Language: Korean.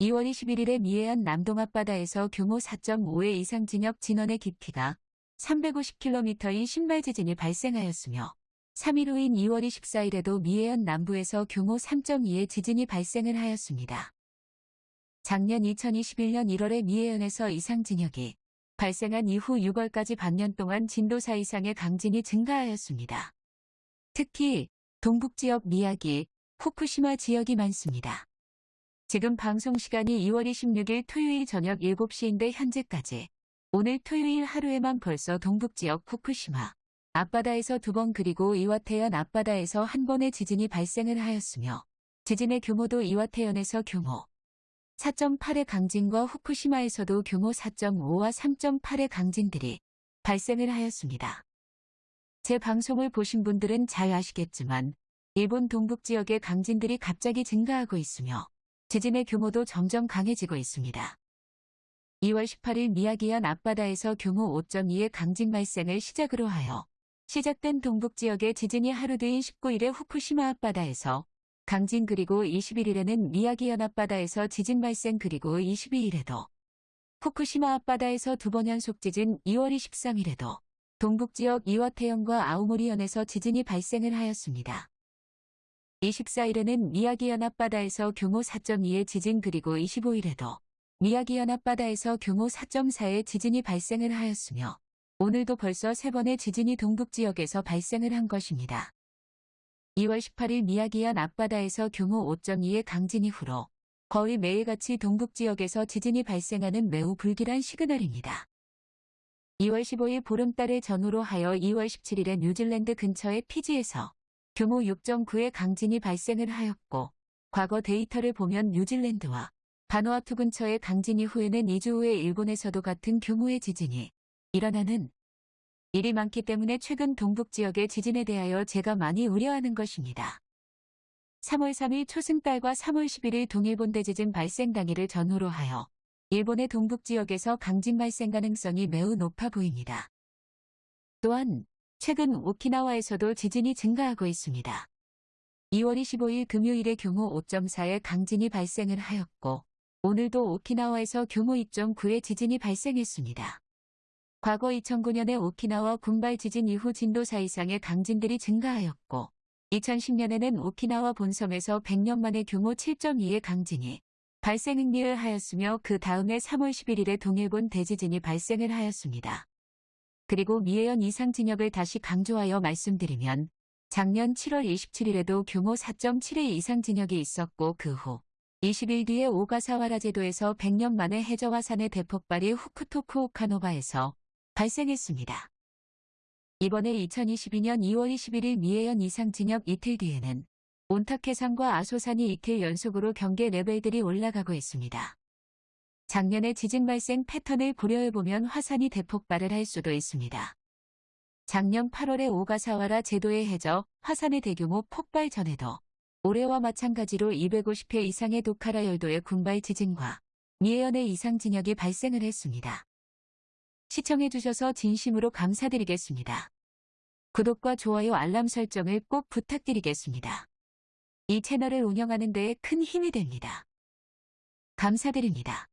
2월 21일에 미해안 남동 앞바다에서 규모 4.5의 이상 진역 진원의 깊이가 350km인 신발 지진이 발생하였으며 3일 후인 2월 24일에도 미해안 남부에서 규모 3.2의 지진이 발생을 하였습니다. 작년 2021년 1월에 미해안에서 이상 진역이 발생한 이후 6월까지 반년 동안 진도 4 이상의 강진이 증가하였습니다. 특히 동북지역 미야기, 후쿠시마 지역이 많습니다. 지금 방송 시간이 2월 26일 토요일 저녁 7시인데 현재까지 오늘 토요일 하루에만 벌써 동북지역 후쿠시마 앞바다에서 두 번 그리고 이와테현 앞바다에서 한 번의 지진이 발생을 하였으며 지진의 규모도 이와테현에서 규모 4.8의 강진과 후쿠시마에서도 규모 4.5와 3.8의 강진들이 발생을 하였습니다. 제 방송을 보신 분들은 잘 아시겠지만 일본 동북 지역의 강진들이 갑자기 증가하고 있으며 지진의 규모도 점점 강해지고 있습니다. 2월 18일 미야기현 앞바다에서 규모 5.2의 강진 발생을 시작으로 하여 시작된 동북 지역의 지진이 하루 뒤인 19일에 후쿠시마 앞바다에서 강진 그리고 21일에는 미야기현 앞바다에서 지진 발생 그리고 22일에도 후쿠시마 앞바다에서 두 번 연속 지진 2월 23일에도 동북지역 이와태현과 아우모리현에서 지진이 발생을 하였습니다. 24일에는 미야기현 앞바다에서 규모 4.2의 지진 그리고 25일에도 미야기현 앞바다에서 규모 4.4의 지진이 발생을 하였으며 오늘도 벌써 세 번의 지진이 동북지역에서 발생을 한 것입니다. 2월 18일 미야기현 앞바다에서 규모 5.2의 강진 이후로 거의 매일같이 동북지역에서 지진이 발생하는 매우 불길한 시그널입니다. 2월 15일 보름달을 전후로 하여 2월 17일에 뉴질랜드 근처의 피지에서 규모 6.9의 강진이 발생을 하였고 과거 데이터를 보면 뉴질랜드와 바누아투 근처의 강진 이후에는 2주 후에 일본에서도 같은 규모의 지진이 일어나는 일이 많기 때문에 최근 동북 지역의 지진에 대하여 제가 많이 우려하는 것입니다. 3월 3일 초승달과 3월 11일 동일본 대지진 발생 당일을 전후로 하여 일본의 동북 지역에서 강진 발생 가능성이 매우 높아 보입니다. 또한 최근 오키나와에서도 지진이 증가하고 있습니다. 2월 25일 금요일에 규모 5.4의 강진이 발생을 하였고 오늘도 오키나와에서 규모 2.9의 지진이 발생했습니다. 과거 2009년에 오키나와 군발 지진 이후 진도 4 이상의 강진들이 증가하였고 2010년에는 오키나와 본섬에서 100년 만에 규모 7.2의 강진이 발생을 하였으며 그 다음에 3월 11일에 동일본 대지진이 발생을 하였습니다. 그리고 미해현 이상 진역을 다시 강조하여 말씀드리면 작년 7월 27일에도 규모 4.7의 이상 진역이 있었고 그 후 20일 뒤에 오가사와라 제도에서 100년 만에 해저화산의 대폭발이 후쿠토쿠 오카노바에서 발생했습니다. 이번에 2022년 2월 21일 미해현 이상 진역 이틀 뒤에는 온타케산과 아소산이 이틀 연속으로 경계 레벨들이 올라가고 있습니다. 작년의 지진 발생 패턴을 고려해보면 화산이 대폭발을 할 수도 있습니다. 작년 8월에 오가사와라 제도에 해저 화산의 대규모 폭발 전에도 올해와 마찬가지로 250회 이상의 도카라 열도의 군발 지진과 미해현의 이상 진역이 발생을 했습니다. 시청해주셔서 진심으로 감사드리겠습니다. 구독과 좋아요 알람 설정을 꼭 부탁드리겠습니다. 이 채널을 운영하는 데에 큰 힘이 됩니다. 감사드립니다.